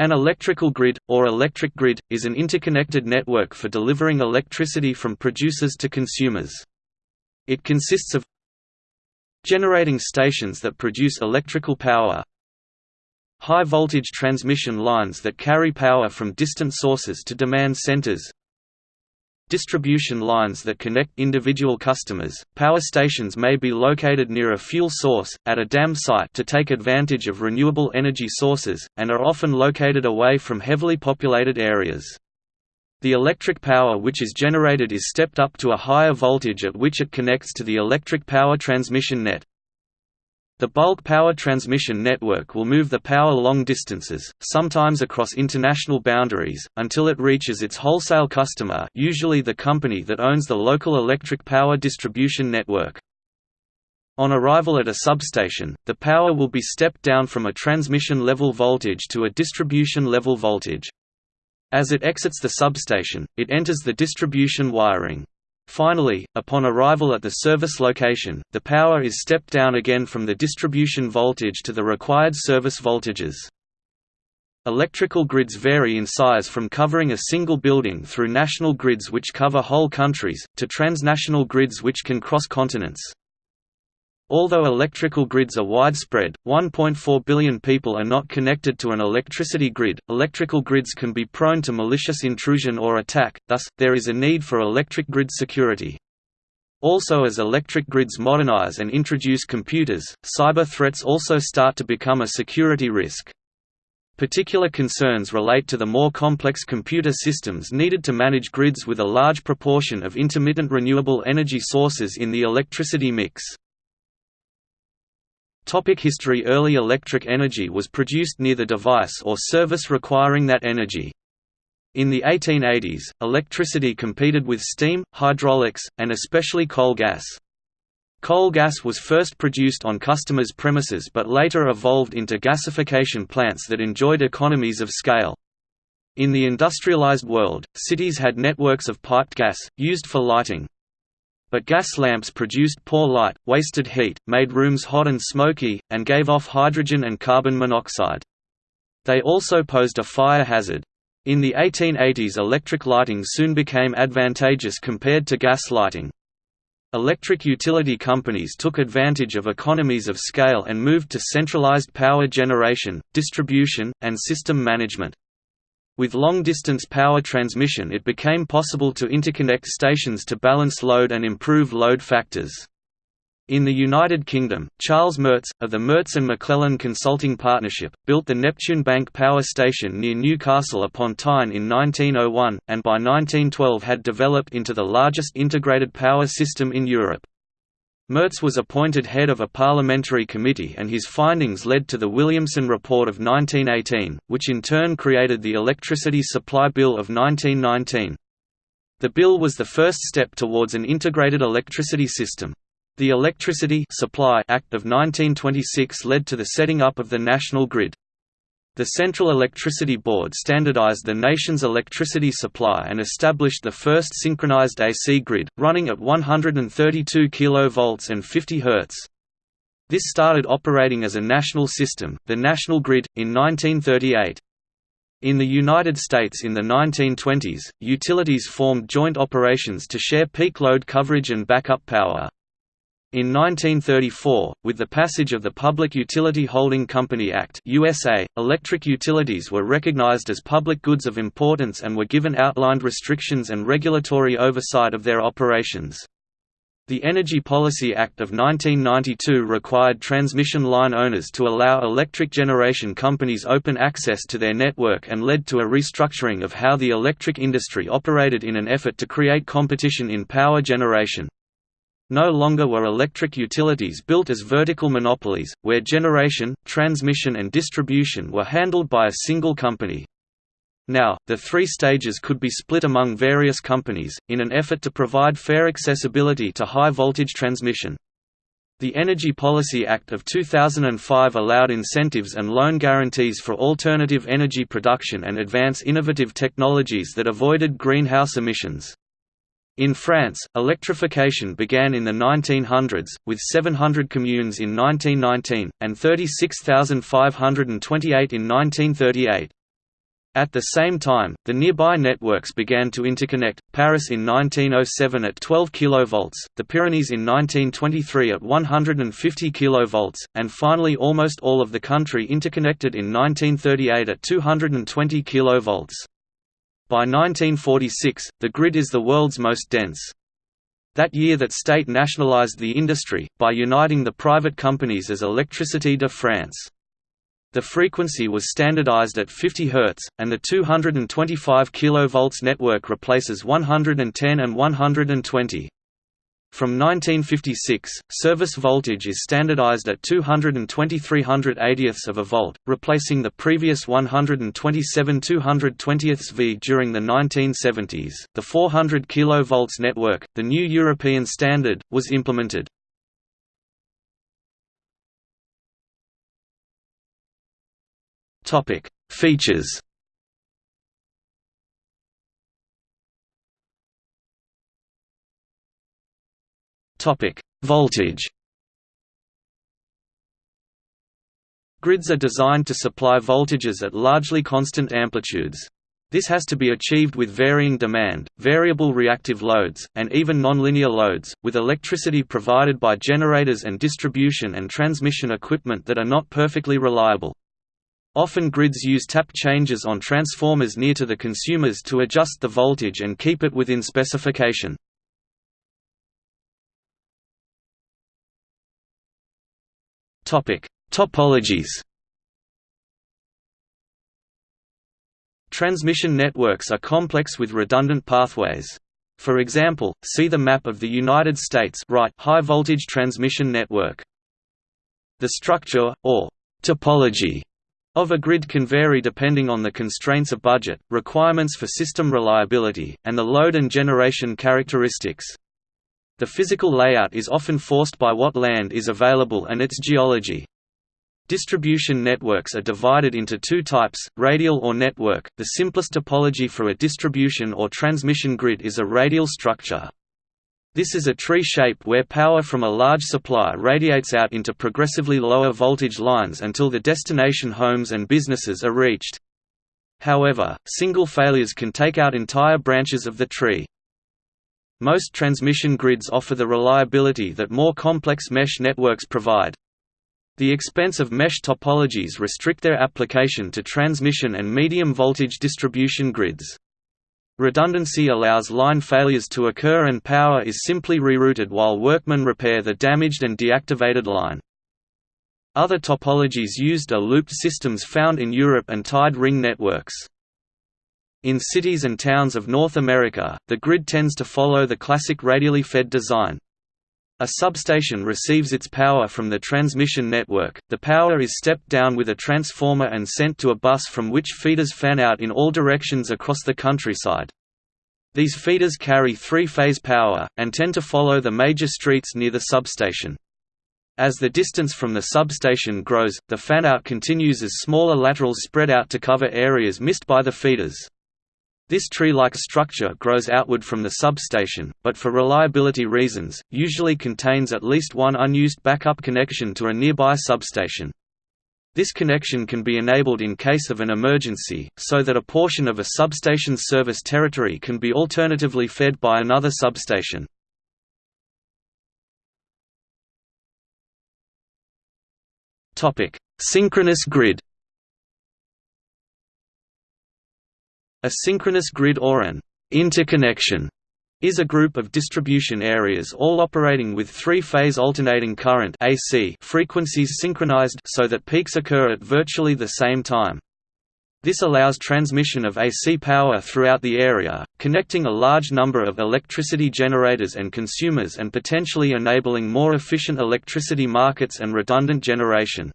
An electrical grid, or electric grid, is an interconnected network for delivering electricity from producers to consumers. It consists of generating stations that produce electrical power high-voltage transmission lines that carry power from distant sources to demand centers distribution lines that connect individual customers. Power stations may be located near a fuel source, at a dam site to take advantage of renewable energy sources, and are often located away from heavily populated areas. The electric power which is generated is stepped up to a higher voltage at which it connects to the electric power transmission net. The bulk power transmission network will move the power long distances, sometimes across international boundaries, until it reaches its wholesale customer usually the company that owns the local electric power distribution network. On arrival at a substation, the power will be stepped down from a transmission level voltage to a distribution level voltage. As it exits the substation, it enters the distribution wiring. Finally, upon arrival at the service location, the power is stepped down again from the distribution voltage to the required service voltages. Electrical grids vary in size from covering a single building through national grids which cover whole countries, to transnational grids which can cross continents. Although electrical grids are widespread, 1.4 billion people are not connected to an electricity grid. Electrical grids can be prone to malicious intrusion or attack, thus, there is a need for electric grid security. Also as electric grids modernize and introduce computers, cyber threats also start to become a security risk. Particular concerns relate to the more complex computer systems needed to manage grids with a large proportion of intermittent renewable energy sources in the electricity mix. Topic history Early electric energy was produced near the device or service requiring that energy. In the 1880s, electricity competed with steam, hydraulics, and especially coal gas. Coal gas was first produced on customers' premises but later evolved into gasification plants that enjoyed economies of scale. In the industrialized world, cities had networks of piped gas, used for lighting. But gas lamps produced poor light, wasted heat, made rooms hot and smoky, and gave off hydrogen and carbon monoxide. They also posed a fire hazard. In the 1880s electric lighting soon became advantageous compared to gas lighting. Electric utility companies took advantage of economies of scale and moved to centralized power generation, distribution, and system management. With long-distance power transmission it became possible to interconnect stations to balance load and improve load factors. In the United Kingdom, Charles Merz, of the Merz and McLellan Consulting Partnership, built the Neptune Bank Power Station near Newcastle upon Tyne in 1901, and by 1912 had developed into the largest integrated power system in Europe. Merz was appointed head of a parliamentary committee and his findings led to the Williamson Report of 1918, which in turn created the Electricity Supply Bill of 1919. The bill was the first step towards an integrated electricity system. The Electricity Supply Act of 1926 led to the setting up of the national grid. The Central Electricity Board standardized the nation's electricity supply and established the first synchronized AC grid, running at 132 kV and 50 Hz. This started operating as a national system, the National Grid, in 1938. In the United States in the 1920s, utilities formed joint operations to share peak load coverage and backup power. In 1934, with the passage of the Public Utility Holding Company Act USA, electric utilities were recognized as public goods of importance and were given outlined restrictions and regulatory oversight of their operations. The Energy Policy Act of 1992 required transmission line owners to allow electric generation companies open access to their network and led to a restructuring of how the electric industry operated in an effort to create competition in power generation. No longer were electric utilities built as vertical monopolies, where generation, transmission and distribution were handled by a single company. Now, the three stages could be split among various companies, in an effort to provide fair accessibility to high-voltage transmission. The Energy Policy Act of 2005 allowed incentives and loan guarantees for alternative energy production and advance innovative technologies that avoided greenhouse emissions. In France, electrification began in the 1900s, with 700 communes in 1919, and 36,528 in 1938. At the same time, the nearby networks began to interconnect, Paris in 1907 at 12 kV, the Pyrenees in 1923 at 150 kV, and finally almost all of the country interconnected in 1938 at 220 kV. By 1946, the grid is the world's most dense. That year that state nationalized the industry, by uniting the private companies as Électricité de France. The frequency was standardized at 50 Hz, and the 225 kV network replaces 110 and 120. From 1956, service voltage is standardized at 223 of a volt, replacing the previous 127 220 V. During the 1970s, the 400 kV network, the new European standard, was implemented. Topic: Features. Topic: Voltage. Grids are designed to supply voltages at largely constant amplitudes. This has to be achieved with varying demand, variable reactive loads, and even nonlinear loads, with electricity provided by generators and distribution and transmission equipment that are not perfectly reliable. Often grids use tap changes on transformers near to the consumers to adjust the voltage and keep it within specification. Topologies Transmission networks are complex with redundant pathways. For example, see the map of the United States right high voltage transmission network. The structure, or topology, of a grid can vary depending on the constraints of budget, requirements for system reliability, and the load and generation characteristics. The physical layout is often forced by what land is available and its geology. Distribution networks are divided into two types, radial or network. The simplest topology for a distribution or transmission grid is a radial structure. This is a tree shape where power from a large supply radiates out into progressively lower voltage lines until the destination homes and businesses are reached. However, single failures can take out entire branches of the tree. Most transmission grids offer the reliability that more complex mesh networks provide. The expense of mesh topologies restrict their application to transmission and medium voltage distribution grids. Redundancy allows line failures to occur and power is simply rerouted while workmen repair the damaged and deactivated line. Other topologies used are looped systems found in Europe and tied ring networks. In cities and towns of North America, the grid tends to follow the classic radially fed design. A substation receives its power from the transmission network, the power is stepped down with a transformer and sent to a bus from which feeders fan out in all directions across the countryside. These feeders carry three-phase power, and tend to follow the major streets near the substation. As the distance from the substation grows, the fanout continues as smaller laterals spread out to cover areas missed by the feeders. This tree-like structure grows outward from the substation, but for reliability reasons, usually contains at least one unused backup connection to a nearby substation. This connection can be enabled in case of an emergency, so that a portion of a substation's service territory can be alternatively fed by another substation. Synchronous grid A synchronous grid or an interconnection is a group of distribution areas all operating with three-phase alternating current AC frequencies synchronized so that peaks occur at virtually the same time. This allows transmission of AC power throughout the area, connecting a large number of electricity generators and consumers and potentially enabling more efficient electricity markets and redundant generation.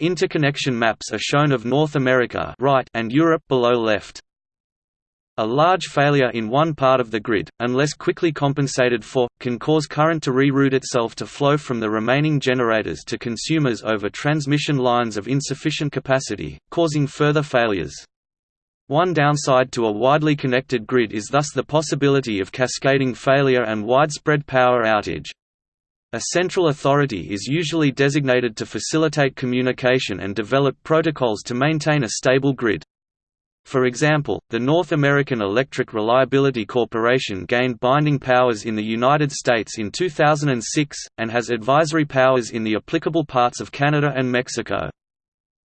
Interconnection maps are shown of North America right and Europe below left. A large failure in one part of the grid, unless quickly compensated for, can cause current to reroute itself to flow from the remaining generators to consumers over transmission lines of insufficient capacity, causing further failures. One downside to a widely connected grid is thus the possibility of cascading failure and widespread power outage. A central authority is usually designated to facilitate communication and develop protocols to maintain a stable grid. For example, the North American Electric Reliability Corporation gained binding powers in the United States in 2006, and has advisory powers in the applicable parts of Canada and Mexico.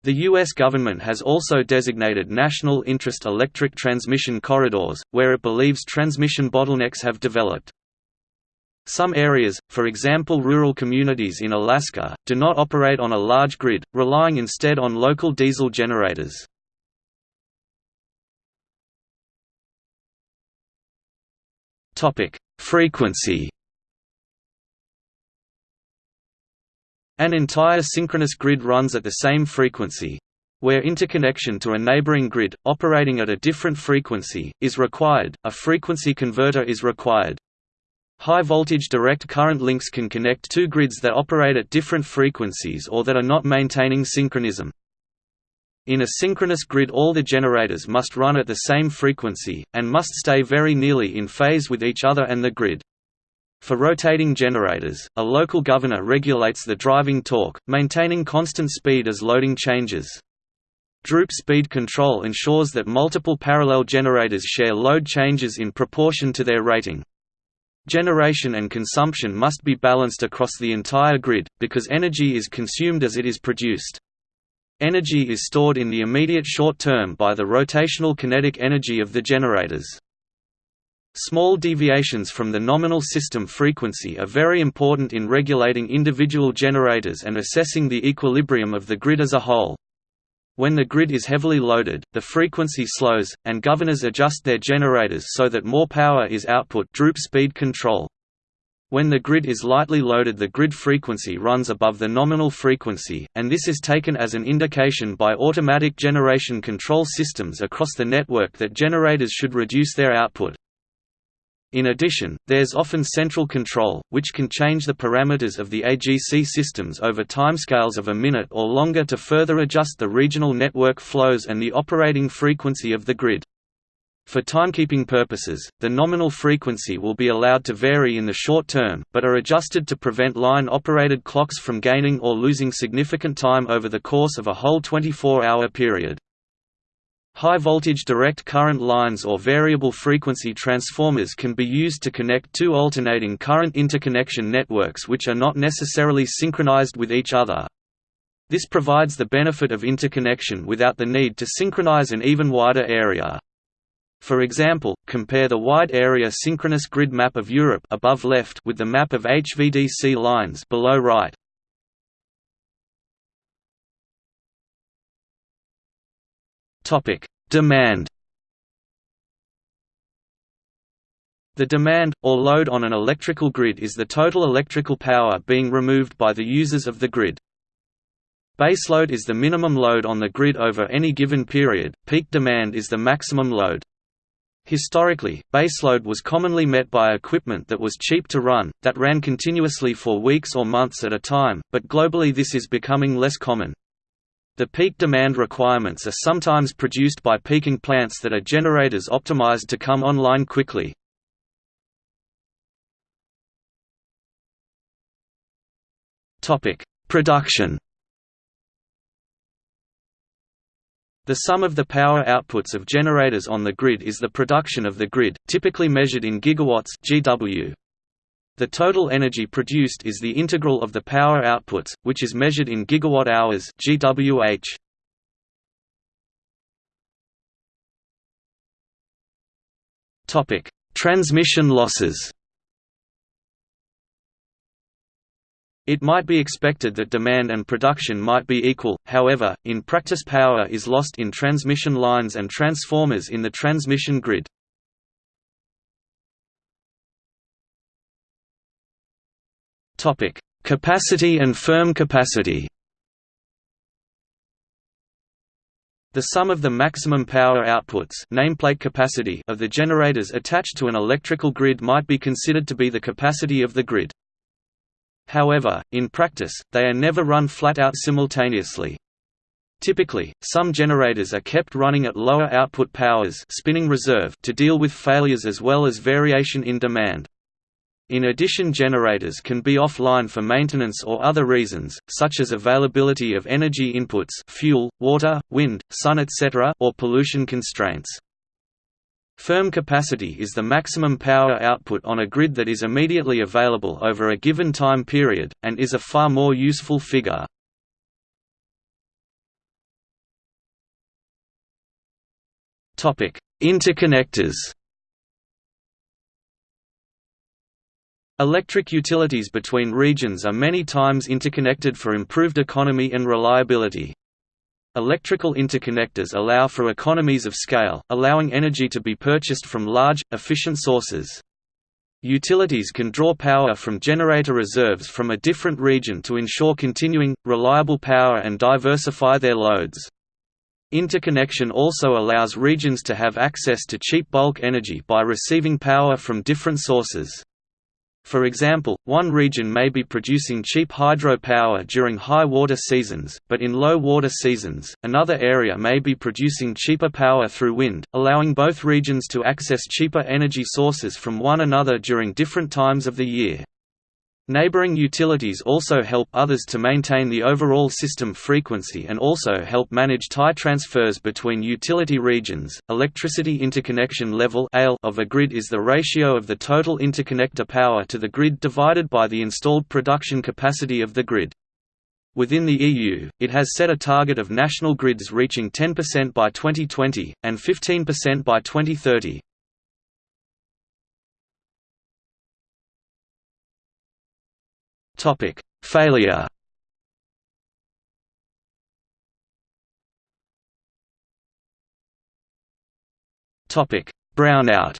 The U.S. government has also designated national interest electric transmission corridors, where it believes transmission bottlenecks have developed. Some areas, for example rural communities in Alaska, do not operate on a large grid, relying instead on local diesel generators. Topic: Frequency. An entire synchronous grid runs at the same frequency. Where interconnection to a neighboring grid, operating at a different frequency, is required, a frequency converter is required. High-voltage direct current links can connect two grids that operate at different frequencies or that are not maintaining synchronism. In a synchronous grid all the generators must run at the same frequency, and must stay very nearly in phase with each other and the grid. For rotating generators, a local governor regulates the driving torque, maintaining constant speed as loading changes. Droop speed control ensures that multiple parallel generators share load changes in proportion to their rating. Generation and consumption must be balanced across the entire grid, because energy is consumed as it is produced. Energy is stored in the immediate short term by the rotational kinetic energy of the generators. Small deviations from the nominal system frequency are very important in regulating individual generators and assessing the equilibrium of the grid as a whole. When the grid is heavily loaded, the frequency slows, and governors adjust their generators so that more power is output droop speed control. When the grid is lightly loaded the grid frequency runs above the nominal frequency, and this is taken as an indication by automatic generation control systems across the network that generators should reduce their output. In addition, there's often central control, which can change the parameters of the AGC systems over timescales of a minute or longer to further adjust the regional network flows and the operating frequency of the grid. For timekeeping purposes, the nominal frequency will be allowed to vary in the short term, but are adjusted to prevent line-operated clocks from gaining or losing significant time over the course of a whole 24-hour period. High-voltage direct current lines or variable frequency transformers can be used to connect two alternating current interconnection networks which are not necessarily synchronized with each other. This provides the benefit of interconnection without the need to synchronize an even wider area. For example, compare the wide area synchronous grid map of Europe above left with the map of HVDC lines below right. Topic: Demand. The demand, or load on an electrical grid is the total electrical power being removed by the users of the grid. Baseload is the minimum load on the grid over any given period, peak demand is the maximum load. Historically, baseload was commonly met by equipment that was cheap to run, that ran continuously for weeks or months at a time, but globally this is becoming less common. The peak demand requirements are sometimes produced by peaking plants that are generators optimized to come online quickly. Production The sum of the power outputs of generators on the grid is the production of the grid, typically measured in gigawatts GW. The total energy produced is the integral of the power outputs, which is measured in gigawatt-hours GWH. Topic: Transmission losses. It might be expected that demand and production might be equal, however, in practice power is lost in transmission lines and transformers in the transmission grid. Capacity and firm capacity The sum of the maximum power outputs nameplate capacity of the generators attached to an electrical grid might be considered to be the capacity of the grid. However, in practice, they are never run flat out simultaneously. Typically, some generators are kept running at lower output powers spinning reserve to deal with failures as well as variation in demand. In addition generators can be offline for maintenance or other reasons, such as availability of energy inputs fuel, water, wind, sun etc. or pollution constraints. Firm capacity is the maximum power output on a grid that is immediately available over a given time period, and is a far more useful figure. Interconnectors Electric utilities between regions are many times interconnected for improved economy and reliability. Electrical interconnectors allow for economies of scale, allowing energy to be purchased from large, efficient sources. Utilities can draw power from generator reserves from a different region to ensure continuing, reliable power and diversify their loads. Interconnection also allows regions to have access to cheap bulk energy by receiving power from different sources. For example, one region may be producing cheap hydro power during high water seasons, but in low water seasons, another area may be producing cheaper power through wind, allowing both regions to access cheaper energy sources from one another during different times of the year. Neighboring utilities also help others to maintain the overall system frequency and also help manage tie transfers between utility regions. Electricity interconnection level of a grid is the ratio of the total interconnector power to the grid divided by the installed production capacity of the grid. Within the EU, it has set a target of national grids reaching 10% by 2020, and 15% by 2030. Topic: Failure. Topic: Brownout.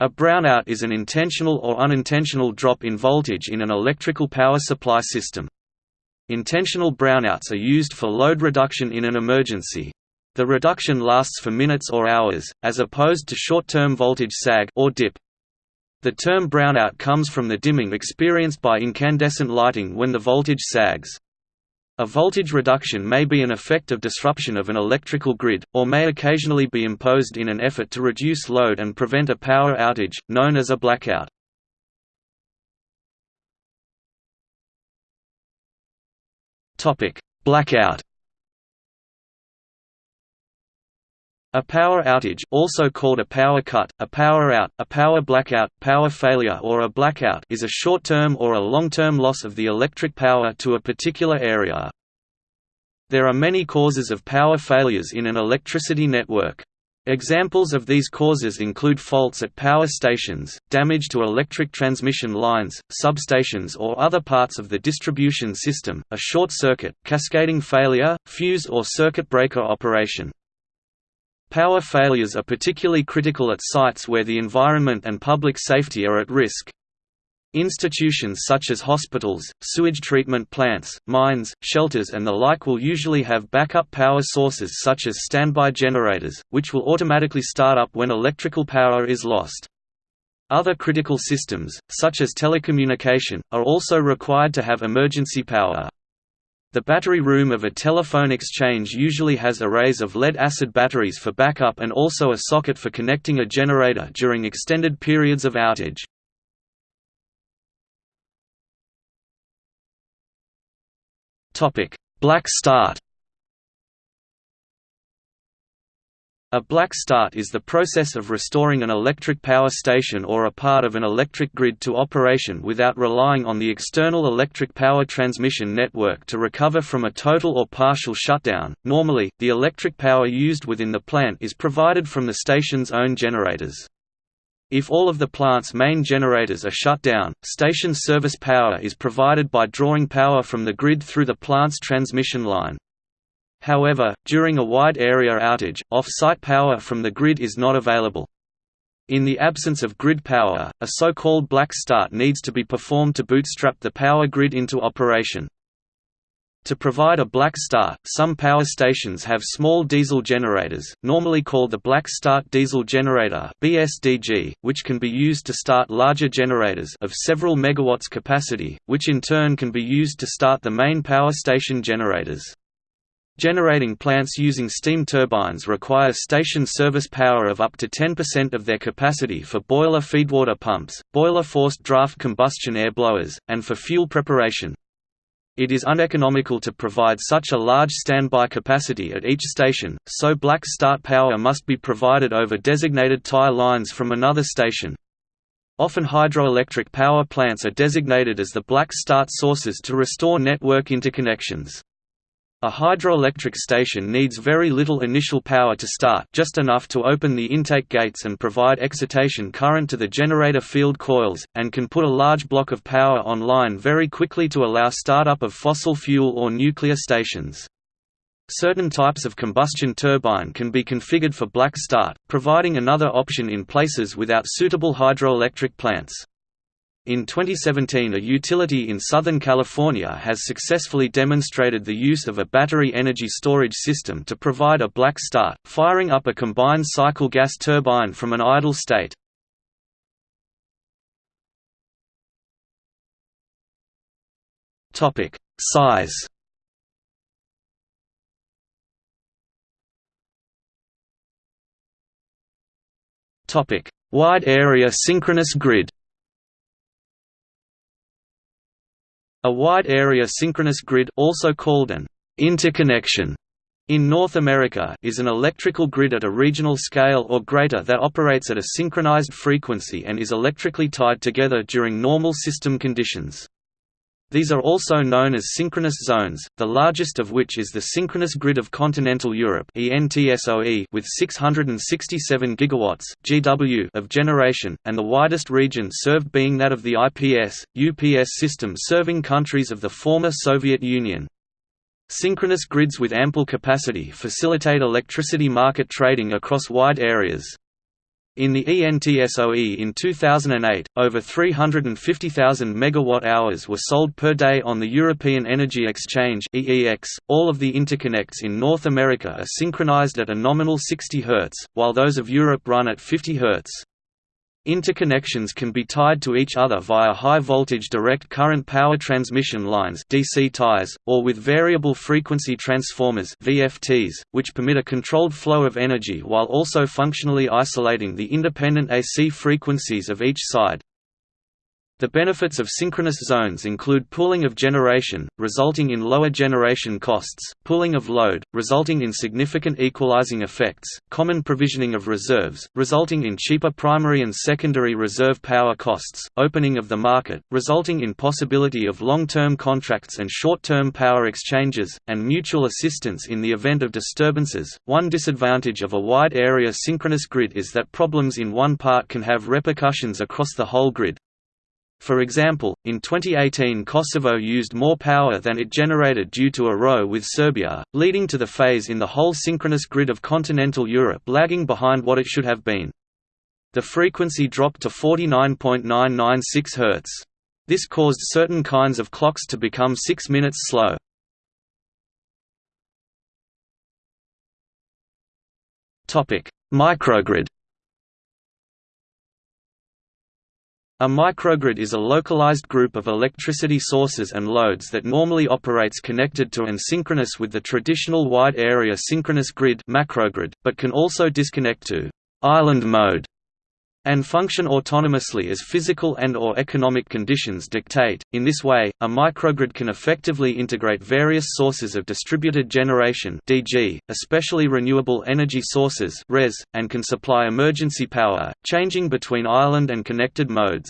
A brownout is an intentional or unintentional drop in voltage in an electrical power supply system. Intentional brownouts are used for load reduction in an emergency. The reduction lasts for minutes or hours, as opposed to short-term voltage sag or dip. The term brownout comes from the dimming experienced by incandescent lighting when the voltage sags. A voltage reduction may be an effect of disruption of an electrical grid, or may occasionally be imposed in an effort to reduce load and prevent a power outage, known as a blackout. Blackout A power outage also called a power cut, a power out, a power blackout, power failure or a blackout is a short-term or a long-term loss of the electric power to a particular area. There are many causes of power failures in an electricity network. Examples of these causes include faults at power stations, damage to electric transmission lines, substations or other parts of the distribution system, a short circuit, cascading failure, fuse or circuit breaker operation. Power failures are particularly critical at sites where the environment and public safety are at risk. Institutions such as hospitals, sewage treatment plants, mines, shelters and the like will usually have backup power sources such as standby generators, which will automatically start up when electrical power is lost. Other critical systems, such as telecommunication, are also required to have emergency power. The battery room of a telephone exchange usually has arrays of lead-acid batteries for backup and also a socket for connecting a generator during extended periods of outage. Black start A black start is the process of restoring an electric power station or a part of an electric grid to operation without relying on the external electric power transmission network to recover from a total or partial shutdown. Normally, the electric power used within the plant is provided from the station's own generators. If all of the plant's main generators are shut down, station service power is provided by drawing power from the grid through the plant's transmission line. However, during a wide area outage, off-site power from the grid is not available. In the absence of grid power, a so-called black start needs to be performed to bootstrap the power grid into operation. To provide a black start, some power stations have small diesel generators, normally called the Black Start Diesel Generator (BSDG), which can be used to start larger generators of several megawatts capacity, which in turn can be used to start the main power station generators. Generating plants using steam turbines require station service power of up to 10% of their capacity for boiler feedwater pumps, boiler forced draft combustion air blowers, and for fuel preparation. It is uneconomical to provide such a large standby capacity at each station, so black start power must be provided over designated tie lines from another station. Often hydroelectric power plants are designated as the black start sources to restore network interconnections. A hydroelectric station needs very little initial power to start just enough to open the intake gates and provide excitation current to the generator field coils, and can put a large block of power online very quickly to allow startup of fossil fuel or nuclear stations. Certain types of combustion turbine can be configured for black start, providing another option in places without suitable hydroelectric plants. In 2017 a utility in Southern California has successfully demonstrated the use of a battery energy storage system to provide a black start, firing up a combined cycle gas turbine from an idle state. Size Wide area synchronous grid A wide-area synchronous grid also called an interconnection in North America is an electrical grid at a regional scale or greater that operates at a synchronized frequency and is electrically tied together during normal system conditions. These are also known as synchronous zones, the largest of which is the Synchronous Grid of Continental Europe with 667 GW GW of generation, and the widest region served being that of the IPS, UPS system serving countries of the former Soviet Union. Synchronous grids with ample capacity facilitate electricity market trading across wide areas. In the ENTSOE in 2008, over 350,000 megawatt-hours were sold per day on the European Energy Exchange (EEX). All of the interconnects in North America are synchronized at a nominal 60 Hz, while those of Europe run at 50 Hz. Interconnections can be tied to each other via high-voltage direct current power transmission lines DC ties, or with variable frequency transformers VFTs, which permit a controlled flow of energy while also functionally isolating the independent AC frequencies of each side. The benefits of synchronous zones include pooling of generation, resulting in lower generation costs, pooling of load, resulting in significant equalizing effects, common provisioning of reserves, resulting in cheaper primary and secondary reserve power costs, opening of the market, resulting in possibility of long-term contracts and short-term power exchanges, and mutual assistance in the event of disturbances. One disadvantage of a wide area synchronous grid is that problems in one part can have repercussions across the whole grid. For example, in 2018 Kosovo used more power than it generated due to a row with Serbia, leading to the phase in the whole synchronous grid of continental Europe lagging behind what it should have been. The frequency dropped to 49.996 Hz. This caused certain kinds of clocks to become 6 minutes slow. Microgrid A microgrid is a localized group of electricity sources and loads that normally operates connected to and synchronous with the traditional wide-area synchronous grid macrogrid, but can also disconnect to «island mode» and function autonomously as physical and or economic conditions dictate. In this way, a microgrid can effectively integrate various sources of distributed generation (DG), especially renewable energy sources (RES), and can supply emergency power, changing between island and connected modes.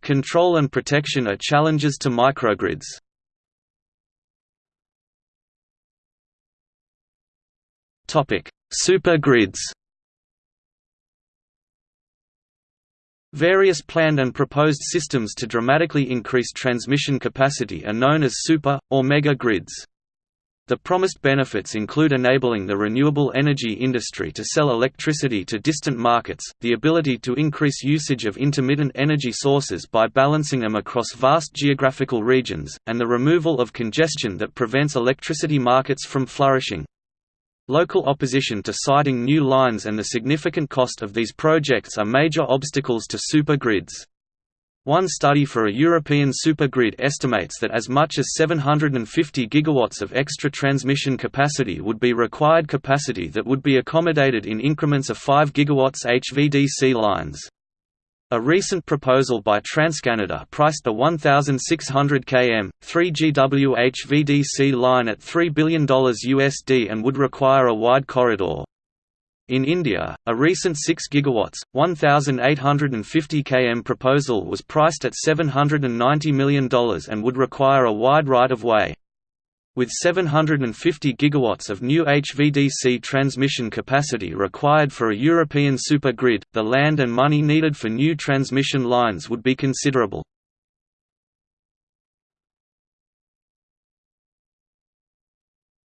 Control and protection are challenges to microgrids. Supergrids Various planned and proposed systems to dramatically increase transmission capacity are known as super, or mega grids. The promised benefits include enabling the renewable energy industry to sell electricity to distant markets, the ability to increase usage of intermittent energy sources by balancing them across vast geographical regions, and the removal of congestion that prevents electricity markets from flourishing. Local opposition to siting new lines and the significant cost of these projects are major obstacles to super grids. One study for a European supergrid estimates that as much as 750 gigawatts of extra transmission capacity would be required capacity that would be accommodated in increments of 5 gigawatts HVDC lines. A recent proposal by TransCanada priced the 1,600 km, 3 GW HVDC line at $3 billion USD and would require a wide corridor. In India, a recent 6 GW, 1,850 km proposal was priced at $790 million and would require a wide right-of-way. With 750 GW of new HVDC transmission capacity required for a European supergrid, the land and money needed for new transmission lines would be considerable.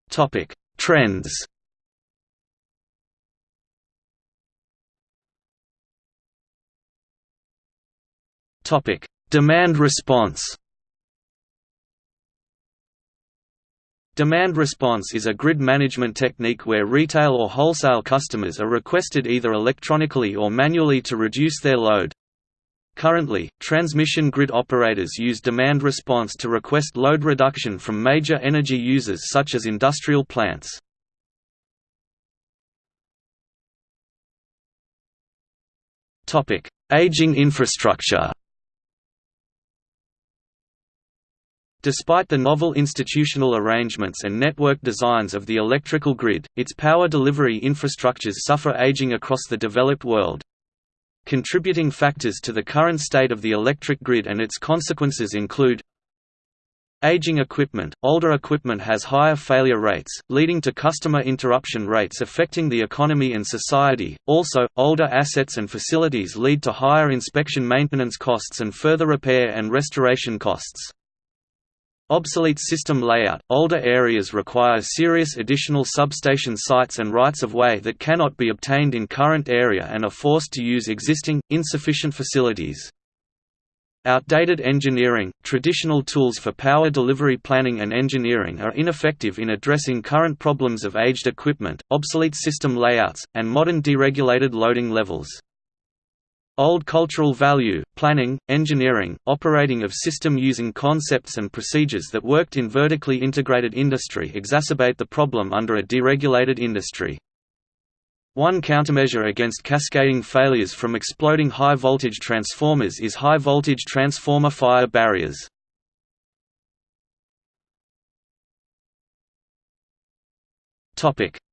Topic: Trends Topic: Demand response. Demand response is a grid management technique where retail or wholesale customers are requested either electronically or manually to reduce their load. Currently, transmission grid operators use demand response to request load reduction from major energy users such as industrial plants. Aging infrastructure Despite the novel institutional arrangements and network designs of the electrical grid, its power delivery infrastructures suffer aging across the developed world. Contributing factors to the current state of the electric grid and its consequences include Aging equipment – Older equipment has higher failure rates, leading to customer interruption rates affecting the economy and society. Also, older assets and facilities lead to higher inspection maintenance costs and further repair and restoration costs. Obsolete system layout – Older areas require serious additional substation sites and rights-of-way that cannot be obtained in current area and are forced to use existing, insufficient facilities. Outdated engineering – Traditional tools for power delivery planning and engineering are ineffective in addressing current problems of aged equipment, obsolete system layouts, and modern deregulated loading levels. Old cultural value, planning, engineering, operating of system using concepts and procedures that worked in vertically integrated industry exacerbate the problem under a deregulated industry. One countermeasure against cascading failures from exploding high-voltage transformers is high-voltage transformer fire barriers.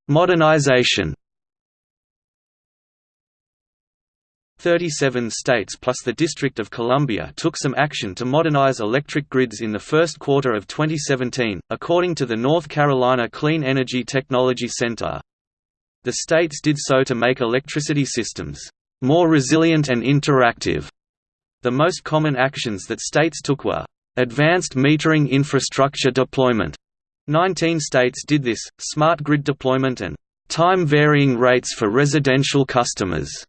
Modernization 37 states plus the District of Columbia took some action to modernize electric grids in the first quarter of 2017, according to the North Carolina Clean Energy Technology Center. The states did so to make electricity systems more resilient and interactive. The most common actions that states took were advanced metering infrastructure deployment. 19 states did this, smart grid deployment and time varying rates for residential customers.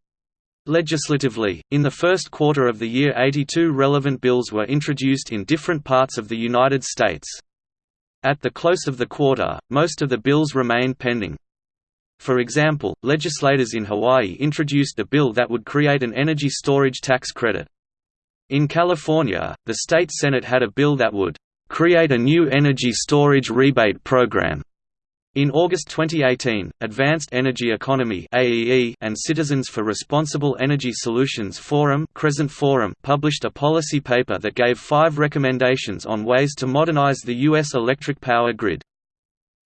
Legislatively, in the first quarter of the year 82 relevant bills were introduced in different parts of the United States. At the close of the quarter, most of the bills remained pending. For example, legislators in Hawaii introduced a bill that would create an energy storage tax credit. In California, the state Senate had a bill that would create a new energy storage rebate program in August 2018, Advanced Energy Economy (AEE) and Citizens for Responsible Energy Solutions Forum, Crescent Forum published a policy paper that gave five recommendations on ways to modernize the U.S. electric power grid.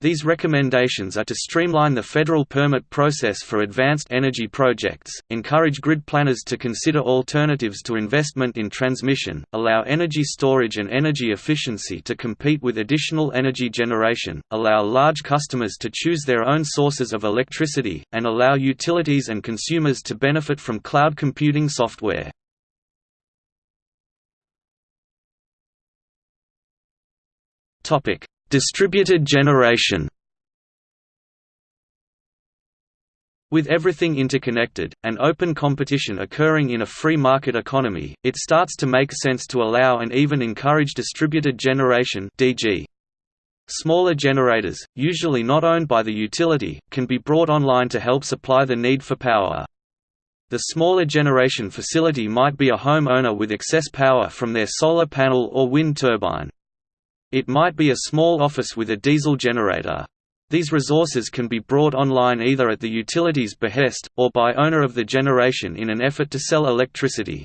These recommendations are to streamline the federal permit process for advanced energy projects, encourage grid planners to consider alternatives to investment in transmission, allow energy storage and energy efficiency to compete with additional energy generation, allow large customers to choose their own sources of electricity, and allow utilities and consumers to benefit from cloud computing software. Topic: Distributed generation With everything interconnected, and open competition occurring in a free market economy, it starts to make sense to allow and even encourage distributed generation DG. Smaller generators, usually not owned by the utility, can be brought online to help supply the need for power. The smaller generation facility might be a homeowner with excess power from their solar panel or wind turbine. It might be a small office with a diesel generator. These resources can be brought online either at the utility's behest, or by owner of the generation in an effort to sell electricity.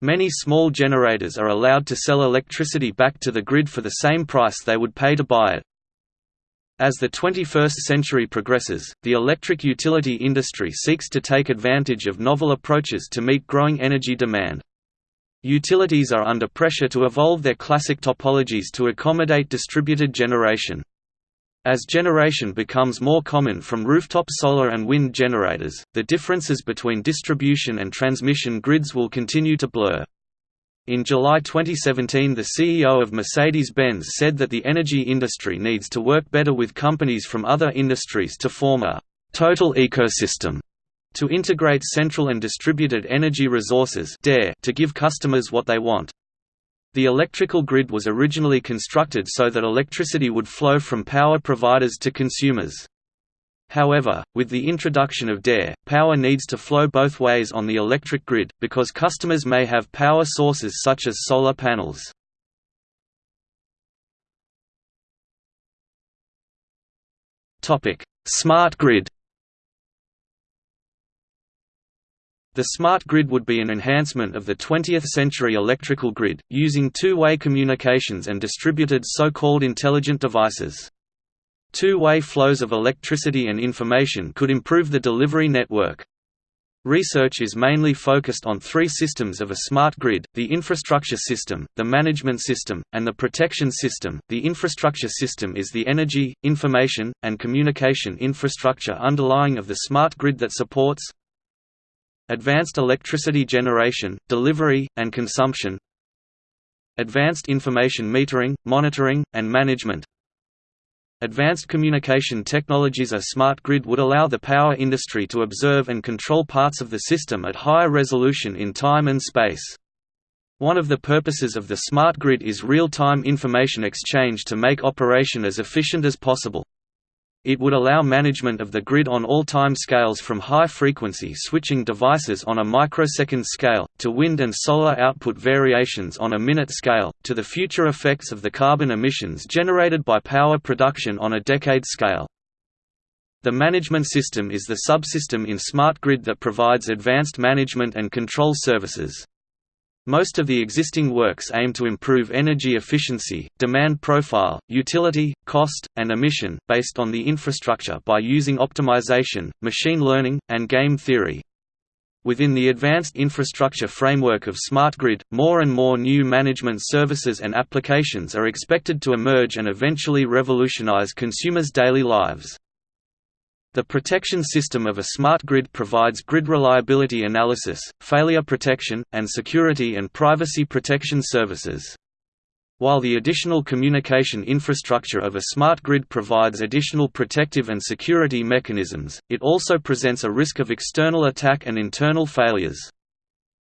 Many small generators are allowed to sell electricity back to the grid for the same price they would pay to buy it. As the 21st century progresses, the electric utility industry seeks to take advantage of novel approaches to meet growing energy demand. Utilities are under pressure to evolve their classic topologies to accommodate distributed generation. As generation becomes more common from rooftop solar and wind generators, the differences between distribution and transmission grids will continue to blur. In July 2017 the CEO of Mercedes-Benz said that the energy industry needs to work better with companies from other industries to form a «total ecosystem» to integrate central and distributed energy resources to give customers what they want. The electrical grid was originally constructed so that electricity would flow from power providers to consumers. However, with the introduction of DER, power needs to flow both ways on the electric grid, because customers may have power sources such as solar panels. Smart grid The smart grid would be an enhancement of the 20th-century electrical grid, using two-way communications and distributed so-called intelligent devices. Two-way flows of electricity and information could improve the delivery network. Research is mainly focused on three systems of a smart grid, the infrastructure system, the management system, and the protection system. The infrastructure system is the energy, information, and communication infrastructure underlying of the smart grid that supports, Advanced electricity generation, delivery, and consumption Advanced information metering, monitoring, and management Advanced communication technologies A smart grid would allow the power industry to observe and control parts of the system at higher resolution in time and space. One of the purposes of the smart grid is real-time information exchange to make operation as efficient as possible. It would allow management of the grid on all time scales from high-frequency switching devices on a microsecond scale, to wind and solar output variations on a minute scale, to the future effects of the carbon emissions generated by power production on a decade scale. The management system is the subsystem in smart grid that provides advanced management and control services. Most of the existing works aim to improve energy efficiency, demand profile, utility, cost, and emission, based on the infrastructure by using optimization, machine learning, and game theory. Within the advanced infrastructure framework of smart grid, more and more new management services and applications are expected to emerge and eventually revolutionize consumers' daily lives. The protection system of a smart grid provides grid reliability analysis, failure protection, and security and privacy protection services. While the additional communication infrastructure of a smart grid provides additional protective and security mechanisms, it also presents a risk of external attack and internal failures.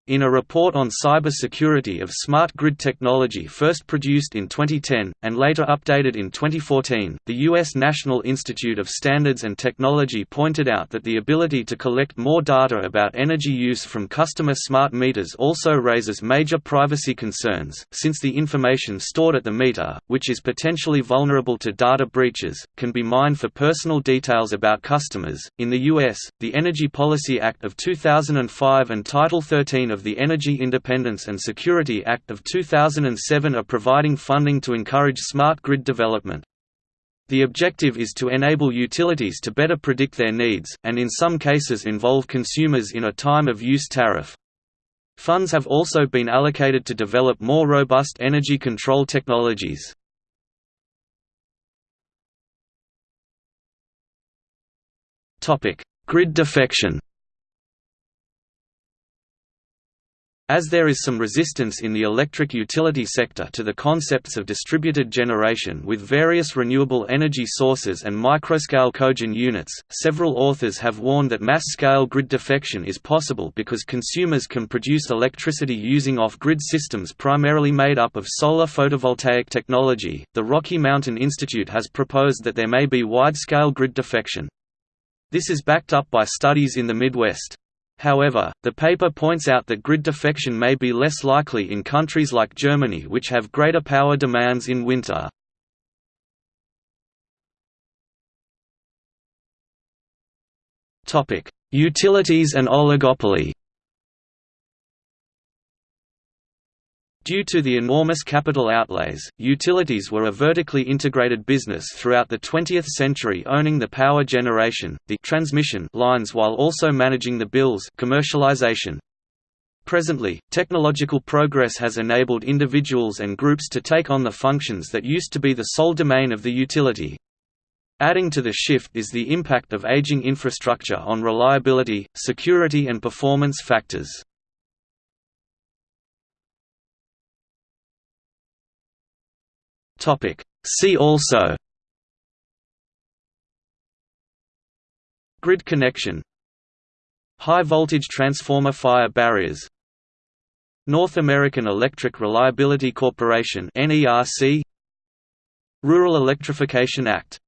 In a report on cybersecurity of smart grid technology first produced in 2010, and later updated in 2014, the U.S. National Institute of Standards and Technology pointed out that the ability to collect more data about energy use from customer smart meters also raises major privacy concerns, since the information stored at the meter, which is potentially vulnerable to data breaches, can be mined for personal details about customers. In the U.S., the Energy Policy Act of 2005 and Title 13 of of the Energy Independence and Security Act of 2007 are providing funding to encourage smart grid development. The objective is to enable utilities to better predict their needs, and in some cases involve consumers in a time-of-use tariff. Funds have also been allocated to develop more robust energy control technologies. Grid defection As there is some resistance in the electric utility sector to the concepts of distributed generation with various renewable energy sources and microscale cogen units, several authors have warned that mass-scale grid defection is possible because consumers can produce electricity using off-grid systems primarily made up of solar photovoltaic technology. The Rocky Mountain Institute has proposed that there may be wide-scale grid defection. This is backed up by studies in the Midwest. However, the paper points out that grid defection may be less likely in countries like Germany which have greater power demands in winter. Utilities and oligopoly Due to the enormous capital outlays, utilities were a vertically integrated business throughout the 20th century owning the power generation, the transmission lines while also managing the bills commercialization. Presently, technological progress has enabled individuals and groups to take on the functions that used to be the sole domain of the utility. Adding to the shift is the impact of aging infrastructure on reliability, security and performance factors. Topic. See also. Grid connection. High voltage transformer fire barriers. North American Electric Reliability Corporation NERC Rural Electrification Act